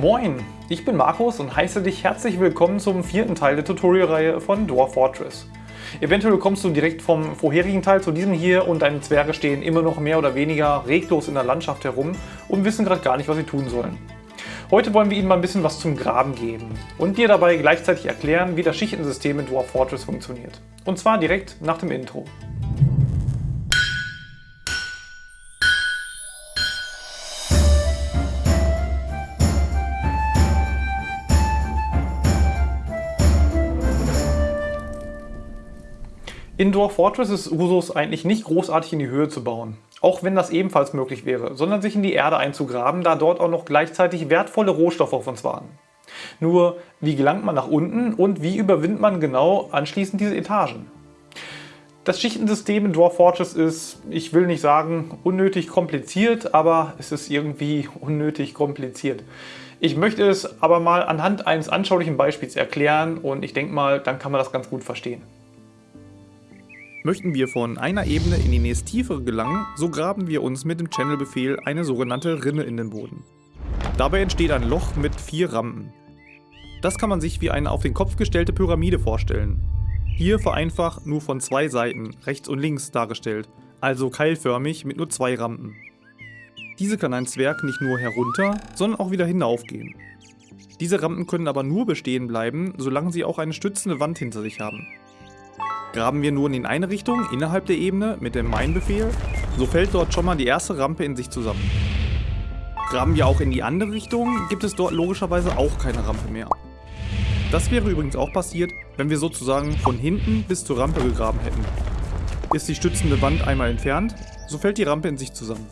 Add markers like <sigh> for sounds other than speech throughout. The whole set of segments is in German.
Moin, ich bin Markus und heiße dich herzlich willkommen zum vierten Teil der Tutorial-Reihe von Dwarf Fortress. Eventuell kommst du direkt vom vorherigen Teil zu diesem hier und deine Zwerge stehen immer noch mehr oder weniger reglos in der Landschaft herum und wissen gerade gar nicht, was sie tun sollen. Heute wollen wir ihnen mal ein bisschen was zum Graben geben und dir dabei gleichzeitig erklären, wie das Schichtensystem in Dwarf Fortress funktioniert. Und zwar direkt nach dem Intro. In Dwarf Fortress ist Usus eigentlich nicht großartig in die Höhe zu bauen. Auch wenn das ebenfalls möglich wäre, sondern sich in die Erde einzugraben, da dort auch noch gleichzeitig wertvolle Rohstoffe auf uns warten. Nur, wie gelangt man nach unten und wie überwindet man genau anschließend diese Etagen? Das Schichtensystem in Dwarf Fortress ist, ich will nicht sagen unnötig kompliziert, aber es ist irgendwie <laughs> unnötig kompliziert. Ich möchte es aber mal anhand eines anschaulichen Beispiels erklären und ich denke mal, dann kann man das ganz gut verstehen. Möchten wir von einer Ebene in die nächst tiefere gelangen, so graben wir uns mit dem Channel-Befehl eine sogenannte Rinne in den Boden. Dabei entsteht ein Loch mit vier Rampen. Das kann man sich wie eine auf den Kopf gestellte Pyramide vorstellen. Hier vereinfacht nur von zwei Seiten, rechts und links, dargestellt, also keilförmig mit nur zwei Rampen. Diese kann ein Zwerg nicht nur herunter, sondern auch wieder hinaufgehen. Diese Rampen können aber nur bestehen bleiben, solange sie auch eine stützende Wand hinter sich haben. Graben wir nun in eine Richtung innerhalb der Ebene mit dem Mine-Befehl, so fällt dort schon mal die erste Rampe in sich zusammen. Graben wir auch in die andere Richtung, gibt es dort logischerweise auch keine Rampe mehr. Das wäre übrigens auch passiert, wenn wir sozusagen von hinten bis zur Rampe gegraben hätten. Ist die stützende Wand einmal entfernt, so fällt die Rampe in sich zusammen.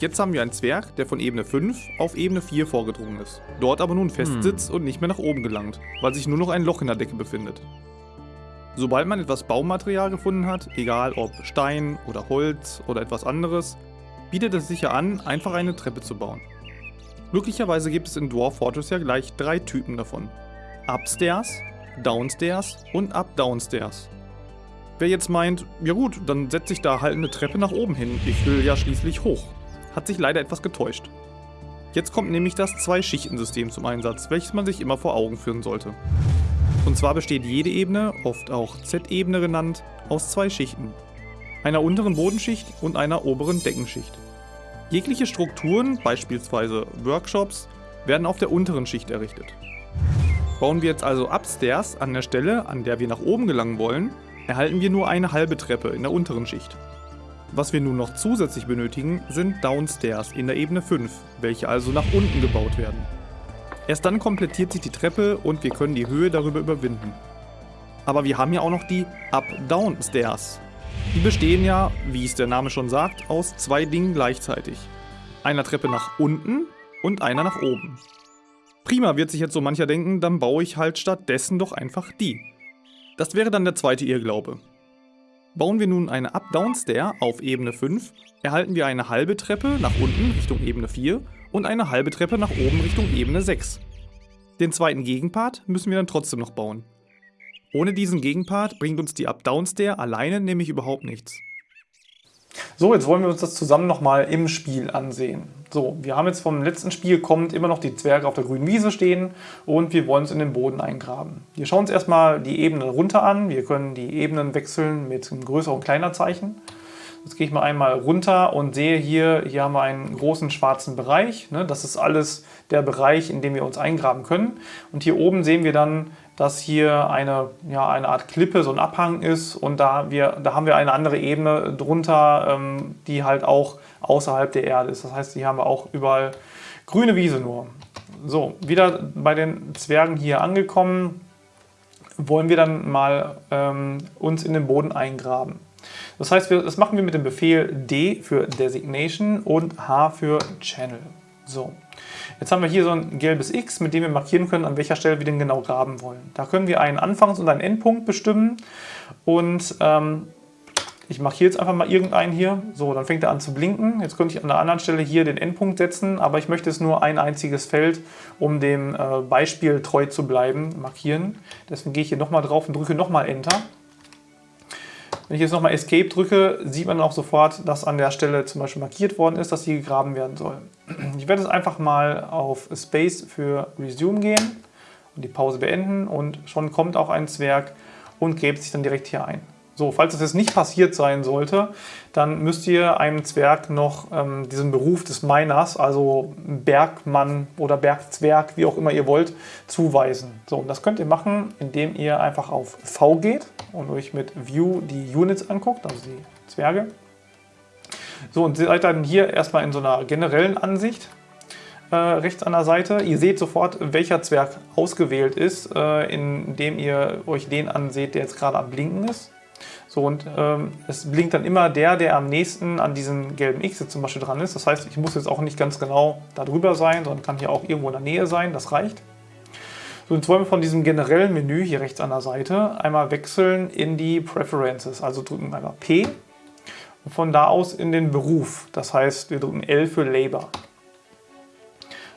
Jetzt haben wir einen Zwerg, der von Ebene 5 auf Ebene 4 vorgedrungen ist, dort aber nun festsitzt hm. und nicht mehr nach oben gelangt, weil sich nur noch ein Loch in der Decke befindet. Sobald man etwas Baumaterial gefunden hat, egal ob Stein oder Holz oder etwas anderes, bietet es sich ja an, einfach eine Treppe zu bauen. Glücklicherweise gibt es in Dwarf Fortress ja gleich drei Typen davon. Upstairs, Downstairs und Up-Downstairs. Wer jetzt meint, ja gut, dann setze ich da halt eine Treppe nach oben hin, ich will ja schließlich hoch, hat sich leider etwas getäuscht. Jetzt kommt nämlich das Zwei-Schichten-System zum Einsatz, welches man sich immer vor Augen führen sollte. Und zwar besteht jede Ebene, oft auch Z-Ebene genannt, aus zwei Schichten. Einer unteren Bodenschicht und einer oberen Deckenschicht. Jegliche Strukturen, beispielsweise Workshops, werden auf der unteren Schicht errichtet. Bauen wir jetzt also Upstairs an der Stelle, an der wir nach oben gelangen wollen, erhalten wir nur eine halbe Treppe in der unteren Schicht. Was wir nun noch zusätzlich benötigen, sind Downstairs in der Ebene 5, welche also nach unten gebaut werden. Erst dann komplettiert sich die Treppe und wir können die Höhe darüber überwinden. Aber wir haben ja auch noch die Up-Down Stairs. Die bestehen ja, wie es der Name schon sagt, aus zwei Dingen gleichzeitig. Einer Treppe nach unten und einer nach oben. Prima wird sich jetzt so mancher denken, dann baue ich halt stattdessen doch einfach die. Das wäre dann der zweite Irrglaube. Bauen wir nun eine Up-Down-Stair auf Ebene 5, erhalten wir eine halbe Treppe nach unten Richtung Ebene 4 und eine halbe Treppe nach oben Richtung Ebene 6. Den zweiten Gegenpart müssen wir dann trotzdem noch bauen. Ohne diesen Gegenpart bringt uns die Up-Down-Stair alleine nämlich überhaupt nichts. So, jetzt wollen wir uns das zusammen nochmal im Spiel ansehen. So, wir haben jetzt vom letzten Spiel kommt immer noch die Zwerge auf der grünen Wiese stehen und wir wollen es in den Boden eingraben. Wir schauen uns erstmal die Ebenen runter an. Wir können die Ebenen wechseln mit einem größeren und kleiner Zeichen. Jetzt gehe ich mal einmal runter und sehe hier, hier haben wir einen großen schwarzen Bereich. Ne? Das ist alles der Bereich, in dem wir uns eingraben können. Und hier oben sehen wir dann, dass hier eine, ja, eine Art Klippe, so ein Abhang ist. Und da, wir, da haben wir eine andere Ebene drunter, ähm, die halt auch außerhalb der Erde ist. Das heißt, hier haben wir auch überall grüne Wiese nur. So, wieder bei den Zwergen hier angekommen, wollen wir dann mal ähm, uns in den Boden eingraben. Das heißt, wir, das machen wir mit dem Befehl D für Designation und H für Channel. So, jetzt haben wir hier so ein gelbes X, mit dem wir markieren können, an welcher Stelle wir den genau graben wollen. Da können wir einen Anfangs- und einen Endpunkt bestimmen und ähm, ich markiere jetzt einfach mal irgendeinen hier. So, dann fängt er an zu blinken. Jetzt könnte ich an der anderen Stelle hier den Endpunkt setzen, aber ich möchte es nur ein einziges Feld, um dem äh, Beispiel treu zu bleiben, markieren. Deswegen gehe ich hier nochmal drauf und drücke nochmal Enter. Wenn ich jetzt nochmal Escape drücke, sieht man auch sofort, dass an der Stelle zum Beispiel markiert worden ist, dass hier gegraben werden soll. Ich werde jetzt einfach mal auf Space für Resume gehen und die Pause beenden und schon kommt auch ein Zwerg und gräbt sich dann direkt hier ein. So, falls das jetzt nicht passiert sein sollte, dann müsst ihr einem Zwerg noch ähm, diesen Beruf des Miners, also Bergmann oder Bergzwerg, wie auch immer ihr wollt, zuweisen. So, und das könnt ihr machen, indem ihr einfach auf V geht und euch mit View die Units anguckt, also die Zwerge. So, und seid dann hier erstmal in so einer generellen Ansicht äh, rechts an der Seite. Ihr seht sofort, welcher Zwerg ausgewählt ist, äh, indem ihr euch den anseht, der jetzt gerade am Blinken ist. So, und ähm, es blinkt dann immer der, der am nächsten an diesen gelben X jetzt zum Beispiel dran ist. Das heißt, ich muss jetzt auch nicht ganz genau da drüber sein, sondern kann hier auch irgendwo in der Nähe sein. Das reicht. So, jetzt wollen wir von diesem generellen Menü hier rechts an der Seite einmal wechseln in die Preferences. Also drücken einmal P und von da aus in den Beruf. Das heißt, wir drücken L für Labor.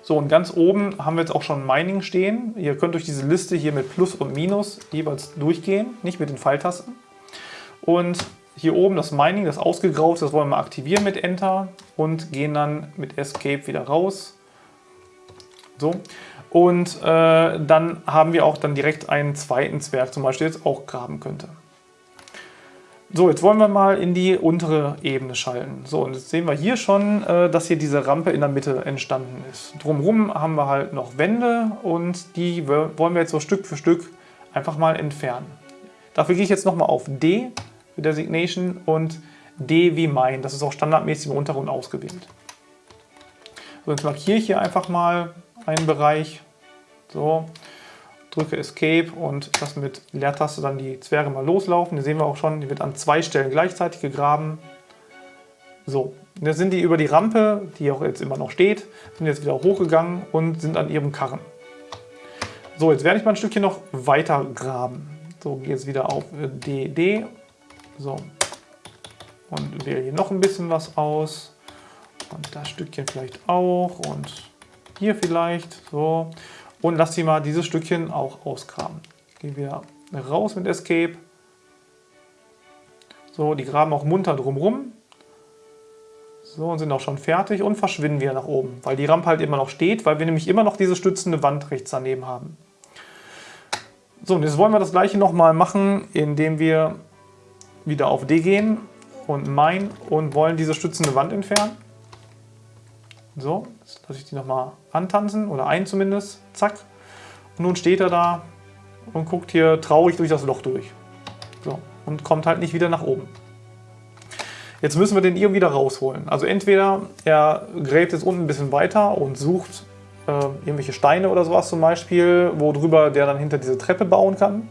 So, und ganz oben haben wir jetzt auch schon Mining stehen. Ihr könnt durch diese Liste hier mit Plus und Minus jeweils durchgehen, nicht mit den Pfeiltasten. Und hier oben das Mining, das ausgegraut, das wollen wir aktivieren mit Enter und gehen dann mit Escape wieder raus. So. Und äh, dann haben wir auch dann direkt einen zweiten Zwerg, zum Beispiel jetzt auch graben könnte. So, jetzt wollen wir mal in die untere Ebene schalten. So, und jetzt sehen wir hier schon, äh, dass hier diese Rampe in der Mitte entstanden ist. Drumherum haben wir halt noch Wände und die wollen wir jetzt so Stück für Stück einfach mal entfernen. Dafür gehe ich jetzt nochmal auf D für Designation und D wie mein. Das ist auch standardmäßig im Untergrund ausgewählt. So, jetzt markiere ich hier einfach mal einen Bereich. So, drücke Escape und lasse mit Leertaste dann die Zwerge mal loslaufen. Hier sehen wir auch schon, die wird an zwei Stellen gleichzeitig gegraben. So, jetzt sind die über die Rampe, die auch jetzt immer noch steht, sind jetzt wieder hochgegangen und sind an ihrem Karren. So, jetzt werde ich mal ein Stückchen noch weiter graben. So, gehe jetzt wieder auf DD so. Und wähle hier noch ein bisschen was aus. Und das Stückchen vielleicht auch. Und hier vielleicht. So. Und lass sie mal dieses Stückchen auch ausgraben. Gehen wir raus mit Escape. So, die graben auch munter drumrum. So, und sind auch schon fertig und verschwinden wieder nach oben, weil die Rampe halt immer noch steht, weil wir nämlich immer noch diese stützende Wand rechts daneben haben. So, und jetzt wollen wir das gleiche nochmal machen, indem wir wieder auf D gehen und mein und wollen diese stützende Wand entfernen. So, jetzt lasse ich die nochmal antanzen oder ein zumindest. Zack. Und nun steht er da und guckt hier traurig durch das Loch durch. So, und kommt halt nicht wieder nach oben. Jetzt müssen wir den irgendwie da rausholen. Also entweder er gräbt jetzt unten ein bisschen weiter und sucht äh, irgendwelche Steine oder sowas zum Beispiel, worüber der dann hinter diese Treppe bauen kann.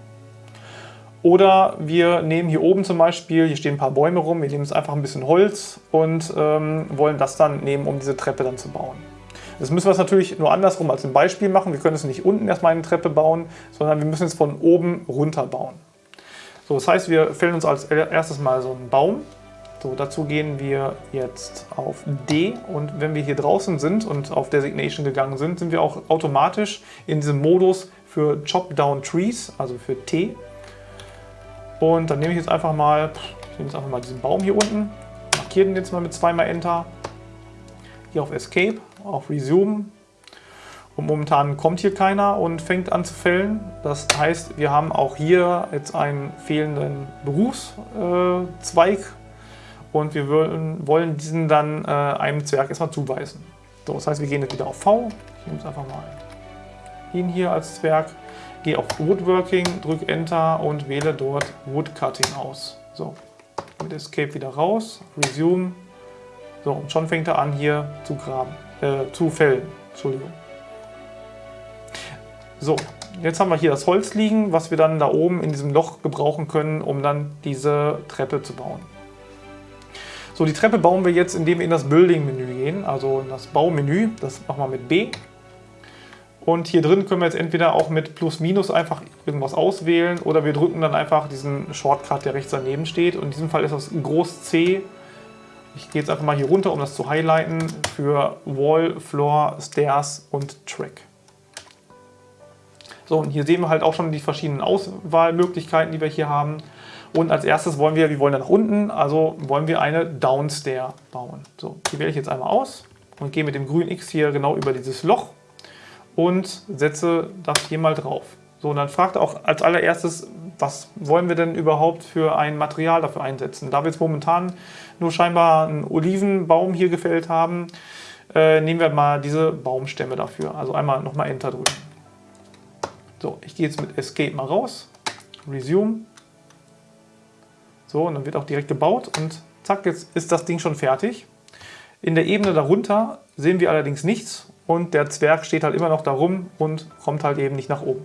Oder wir nehmen hier oben zum Beispiel, hier stehen ein paar Bäume rum, wir nehmen jetzt einfach ein bisschen Holz und ähm, wollen das dann nehmen, um diese Treppe dann zu bauen. Das müssen wir es natürlich nur andersrum als ein Beispiel machen. Wir können es nicht unten erstmal eine Treppe bauen, sondern wir müssen es von oben runter bauen. So, das heißt, wir fällen uns als erstes mal so einen Baum. So, dazu gehen wir jetzt auf D und wenn wir hier draußen sind und auf Designation gegangen sind, sind wir auch automatisch in diesem Modus für Chop Down Trees, also für T. Und dann nehme ich jetzt einfach mal, ich nehme jetzt einfach mal diesen Baum hier unten, markiere den jetzt mal mit zweimal Enter, hier auf Escape, auf Resume. Und momentan kommt hier keiner und fängt an zu fällen. Das heißt, wir haben auch hier jetzt einen fehlenden Berufszweig und wir wollen, diesen dann äh, einem Zwerg erstmal zuweisen. So, das heißt, wir gehen jetzt wieder auf V. Ich nehme jetzt einfach mal ihn hier als Zwerg gehe auf Woodworking, drücke Enter und wähle dort Woodcutting aus. So, mit Escape wieder raus, Resume. So, und schon fängt er an hier zu graben, äh, zu fällen. Entschuldigung. So, jetzt haben wir hier das Holz liegen, was wir dann da oben in diesem Loch gebrauchen können, um dann diese Treppe zu bauen. So, die Treppe bauen wir jetzt, indem wir in das Building-Menü gehen, also in das Baumenü. Das machen wir mit B. Und hier drin können wir jetzt entweder auch mit Plus Minus einfach irgendwas auswählen oder wir drücken dann einfach diesen Shortcut, der rechts daneben steht. Und in diesem Fall ist das Groß C. Ich gehe jetzt einfach mal hier runter, um das zu highlighten, für Wall, Floor, Stairs und Track. So, und hier sehen wir halt auch schon die verschiedenen Auswahlmöglichkeiten, die wir hier haben. Und als erstes wollen wir, wir wollen dann nach unten, also wollen wir eine Downstair bauen. So, die wähle ich jetzt einmal aus und gehe mit dem grünen X hier genau über dieses Loch und setze das hier mal drauf. So, und dann fragt auch als allererstes, was wollen wir denn überhaupt für ein Material dafür einsetzen? Da wir jetzt momentan nur scheinbar einen Olivenbaum hier gefällt haben, äh, nehmen wir mal diese Baumstämme dafür. Also einmal nochmal Enter drücken. So, ich gehe jetzt mit Escape mal raus, Resume. So, und dann wird auch direkt gebaut und zack, jetzt ist das Ding schon fertig. In der Ebene darunter sehen wir allerdings nichts und der Zwerg steht halt immer noch da rum und kommt halt eben nicht nach oben.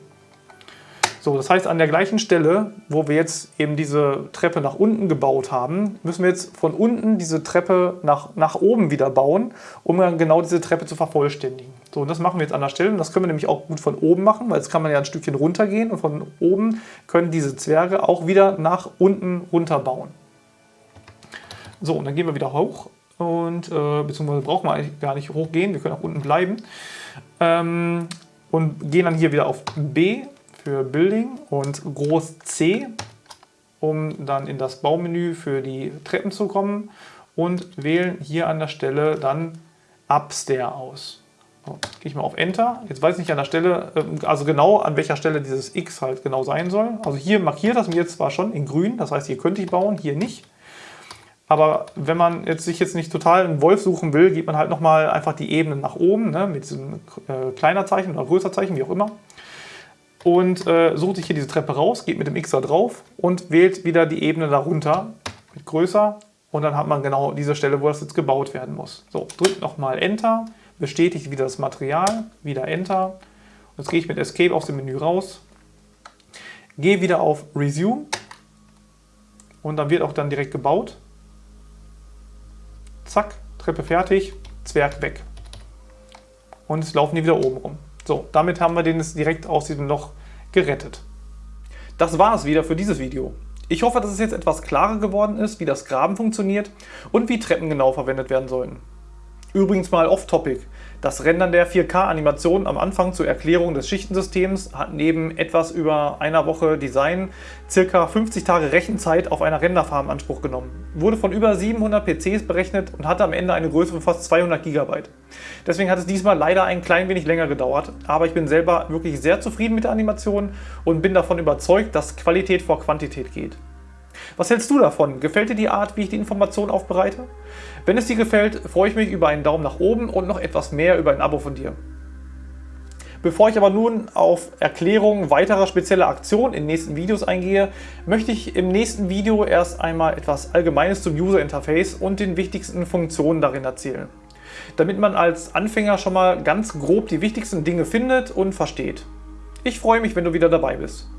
So, das heißt, an der gleichen Stelle, wo wir jetzt eben diese Treppe nach unten gebaut haben, müssen wir jetzt von unten diese Treppe nach, nach oben wieder bauen, um dann genau diese Treppe zu vervollständigen. So, und das machen wir jetzt an der Stelle. Und das können wir nämlich auch gut von oben machen, weil jetzt kann man ja ein Stückchen runtergehen und von oben können diese Zwerge auch wieder nach unten runter bauen. So, und dann gehen wir wieder hoch und äh, beziehungsweise brauchen wir eigentlich gar nicht hochgehen, wir können auch unten bleiben. Ähm, und gehen dann hier wieder auf B für Building und groß C, um dann in das Baumenü für die Treppen zu kommen und wählen hier an der Stelle dann Upstair aus. So, gehe ich mal auf Enter. Jetzt weiß ich nicht an der Stelle, ähm, also genau an welcher Stelle dieses X halt genau sein soll. Also hier markiert das mir zwar schon in grün, das heißt hier könnte ich bauen, hier nicht. Aber wenn man jetzt sich jetzt nicht total einen Wolf suchen will, geht man halt nochmal einfach die Ebenen nach oben, ne, mit diesem äh, kleiner Zeichen oder größer Zeichen, wie auch immer und äh, sucht sich hier diese Treppe raus, geht mit dem X da drauf und wählt wieder die Ebene darunter mit größer und dann hat man genau diese Stelle, wo das jetzt gebaut werden muss. So, drückt nochmal Enter, bestätigt wieder das Material, wieder Enter. Jetzt gehe ich mit Escape aus dem Menü raus, gehe wieder auf Resume und dann wird auch dann direkt gebaut. Zack, Treppe fertig, Zwerg weg. Und es laufen die wieder oben rum. So, damit haben wir den direkt aus diesem Loch gerettet. Das war es wieder für dieses Video. Ich hoffe, dass es jetzt etwas klarer geworden ist, wie das Graben funktioniert und wie Treppen genau verwendet werden sollen. Übrigens mal off-topic. Das Rendern der 4K-Animation am Anfang zur Erklärung des Schichtensystems hat neben etwas über einer Woche Design ca. 50 Tage Rechenzeit auf einer Renderfarm Anspruch genommen. Wurde von über 700 PCs berechnet und hatte am Ende eine Größe von fast 200 GB. Deswegen hat es diesmal leider ein klein wenig länger gedauert, aber ich bin selber wirklich sehr zufrieden mit der Animation und bin davon überzeugt, dass Qualität vor Quantität geht. Was hältst du davon? Gefällt dir die Art, wie ich die Informationen aufbereite? Wenn es dir gefällt, freue ich mich über einen Daumen nach oben und noch etwas mehr über ein Abo von dir. Bevor ich aber nun auf Erklärungen weiterer spezieller Aktionen in nächsten Videos eingehe, möchte ich im nächsten Video erst einmal etwas Allgemeines zum User Interface und den wichtigsten Funktionen darin erzählen. Damit man als Anfänger schon mal ganz grob die wichtigsten Dinge findet und versteht. Ich freue mich, wenn du wieder dabei bist.